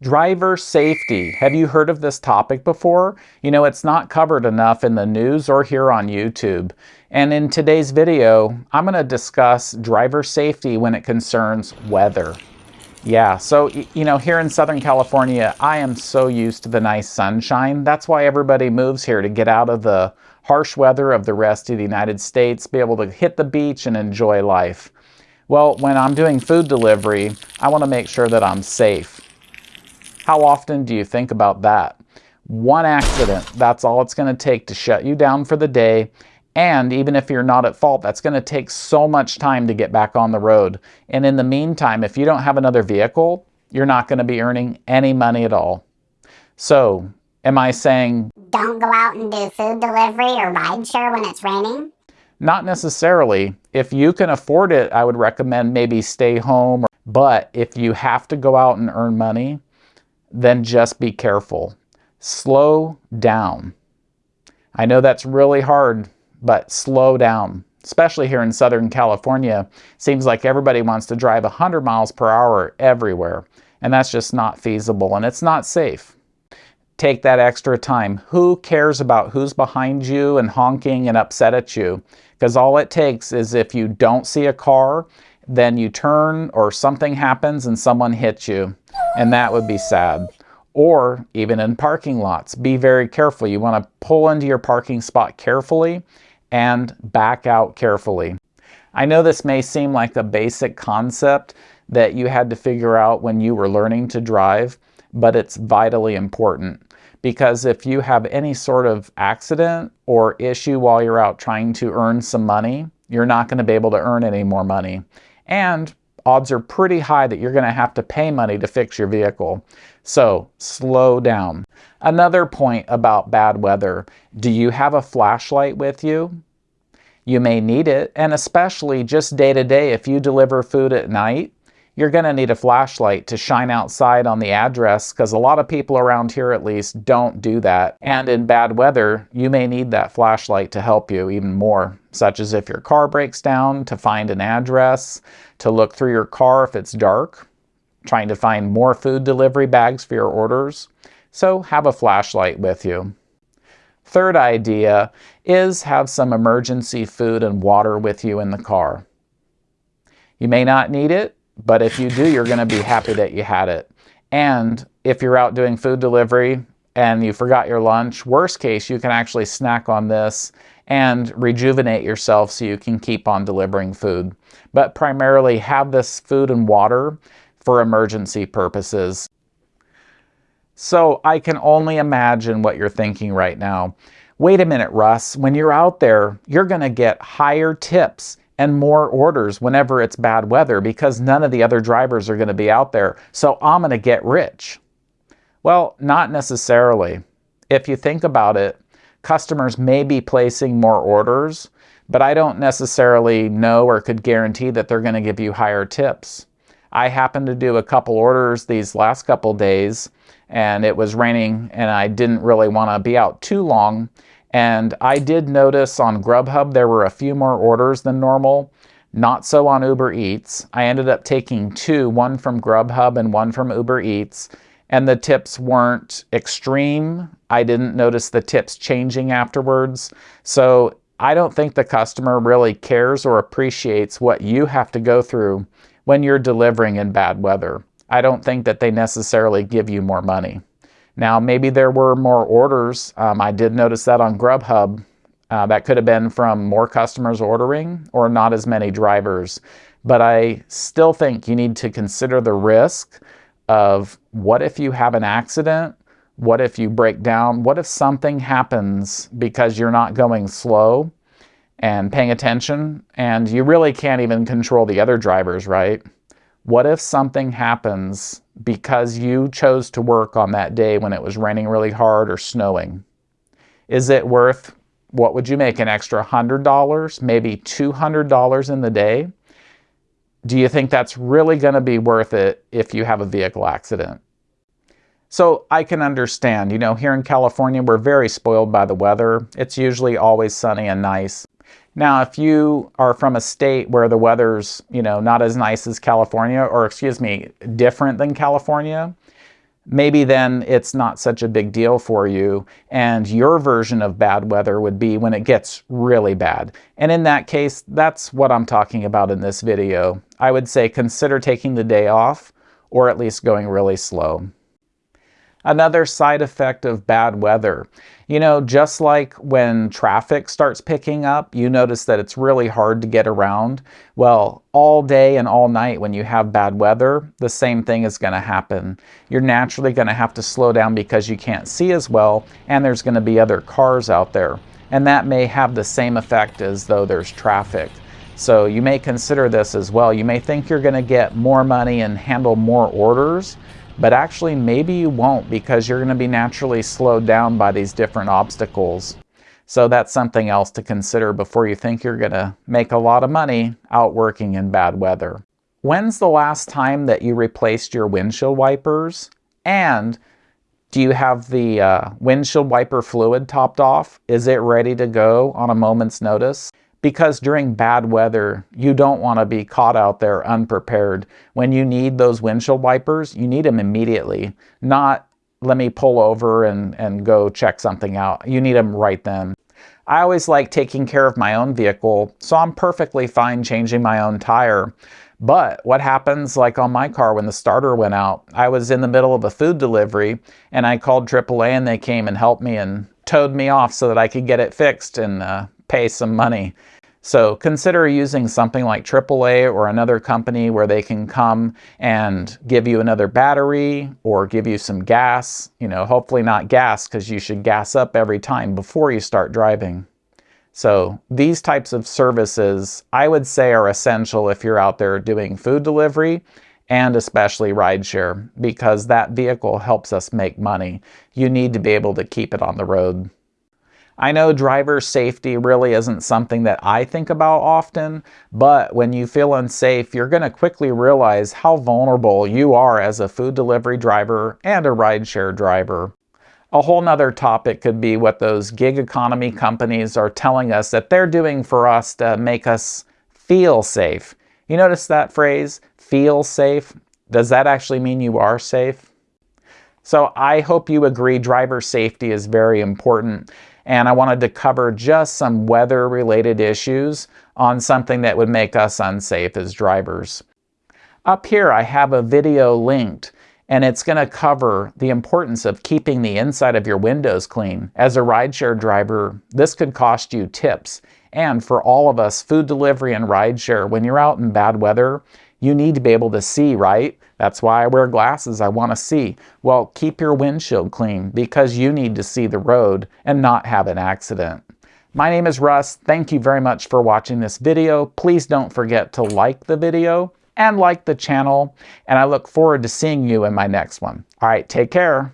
Driver safety. Have you heard of this topic before? You know, it's not covered enough in the news or here on YouTube. And in today's video, I'm going to discuss driver safety when it concerns weather. Yeah, so, you know, here in Southern California, I am so used to the nice sunshine. That's why everybody moves here to get out of the harsh weather of the rest of the United States, be able to hit the beach and enjoy life. Well, when I'm doing food delivery, I want to make sure that I'm safe. How often do you think about that? One accident, that's all it's going to take to shut you down for the day. And even if you're not at fault, that's going to take so much time to get back on the road. And in the meantime, if you don't have another vehicle, you're not going to be earning any money at all. So, am I saying don't go out and do food delivery or rideshare when it's raining? Not necessarily. If you can afford it, I would recommend maybe stay home. But if you have to go out and earn money, then just be careful. Slow down. I know that's really hard, but slow down. Especially here in Southern California, seems like everybody wants to drive 100 miles per hour everywhere, and that's just not feasible and it's not safe. Take that extra time. Who cares about who's behind you and honking and upset at you? Because all it takes is if you don't see a car, then you turn or something happens and someone hits you and that would be sad. Or even in parking lots, be very careful. You want to pull into your parking spot carefully and back out carefully. I know this may seem like a basic concept that you had to figure out when you were learning to drive, but it's vitally important because if you have any sort of accident or issue while you're out trying to earn some money, you're not going to be able to earn any more money. And odds are pretty high that you're going to have to pay money to fix your vehicle. So slow down. Another point about bad weather. Do you have a flashlight with you? You may need it, and especially just day to day if you deliver food at night, you're going to need a flashlight to shine outside on the address because a lot of people around here at least don't do that. And in bad weather, you may need that flashlight to help you even more, such as if your car breaks down to find an address, to look through your car if it's dark, trying to find more food delivery bags for your orders. So have a flashlight with you. Third idea is have some emergency food and water with you in the car. You may not need it, but if you do, you're going to be happy that you had it. And if you're out doing food delivery and you forgot your lunch, worst case, you can actually snack on this and rejuvenate yourself so you can keep on delivering food. But primarily have this food and water for emergency purposes. So I can only imagine what you're thinking right now. Wait a minute, Russ, when you're out there, you're going to get higher tips and more orders whenever it's bad weather because none of the other drivers are going to be out there. So I'm going to get rich. Well, not necessarily. If you think about it, customers may be placing more orders, but I don't necessarily know or could guarantee that they're going to give you higher tips. I happened to do a couple orders these last couple days and it was raining and I didn't really want to be out too long and I did notice on Grubhub there were a few more orders than normal. Not so on Uber Eats. I ended up taking two, one from Grubhub and one from Uber Eats. And the tips weren't extreme. I didn't notice the tips changing afterwards. So I don't think the customer really cares or appreciates what you have to go through when you're delivering in bad weather. I don't think that they necessarily give you more money. Now, maybe there were more orders. Um, I did notice that on Grubhub. Uh, that could have been from more customers ordering or not as many drivers. But I still think you need to consider the risk of what if you have an accident? What if you break down? What if something happens because you're not going slow and paying attention and you really can't even control the other drivers, right? What if something happens because you chose to work on that day when it was raining really hard or snowing? Is it worth, what would you make, an extra $100, maybe $200 in the day? Do you think that's really going to be worth it if you have a vehicle accident? So I can understand, you know, here in California, we're very spoiled by the weather. It's usually always sunny and nice. Now, if you are from a state where the weather's, you know, not as nice as California, or excuse me, different than California, maybe then it's not such a big deal for you. And your version of bad weather would be when it gets really bad. And in that case, that's what I'm talking about in this video. I would say consider taking the day off or at least going really slow. Another side effect of bad weather. You know, just like when traffic starts picking up, you notice that it's really hard to get around. Well, all day and all night when you have bad weather, the same thing is going to happen. You're naturally going to have to slow down because you can't see as well, and there's going to be other cars out there. And that may have the same effect as though there's traffic. So you may consider this as well. You may think you're going to get more money and handle more orders, but actually maybe you won't because you're going to be naturally slowed down by these different obstacles. So that's something else to consider before you think you're going to make a lot of money out working in bad weather. When's the last time that you replaced your windshield wipers? And do you have the uh, windshield wiper fluid topped off? Is it ready to go on a moment's notice? Because during bad weather, you don't want to be caught out there unprepared. When you need those windshield wipers, you need them immediately, not let me pull over and, and go check something out. You need them right then. I always like taking care of my own vehicle, so I'm perfectly fine changing my own tire. But what happens like on my car when the starter went out, I was in the middle of a food delivery and I called AAA and they came and helped me and towed me off so that I could get it fixed and uh, pay some money. So consider using something like AAA or another company where they can come and give you another battery or give you some gas. You know, hopefully not gas because you should gas up every time before you start driving. So these types of services I would say are essential if you're out there doing food delivery and especially rideshare because that vehicle helps us make money. You need to be able to keep it on the road. I know driver safety really isn't something that I think about often, but when you feel unsafe, you're going to quickly realize how vulnerable you are as a food delivery driver and a rideshare driver. A whole nother topic could be what those gig economy companies are telling us that they're doing for us to make us feel safe. You notice that phrase, feel safe? Does that actually mean you are safe? So I hope you agree driver safety is very important and I wanted to cover just some weather related issues on something that would make us unsafe as drivers. Up here I have a video linked and it's going to cover the importance of keeping the inside of your windows clean. As a rideshare driver, this could cost you tips. And for all of us, food delivery and rideshare, when you're out in bad weather, you need to be able to see, right? That's why I wear glasses, I want to see. Well, keep your windshield clean because you need to see the road and not have an accident. My name is Russ. Thank you very much for watching this video. Please don't forget to like the video and like the channel, and I look forward to seeing you in my next one. All right, take care.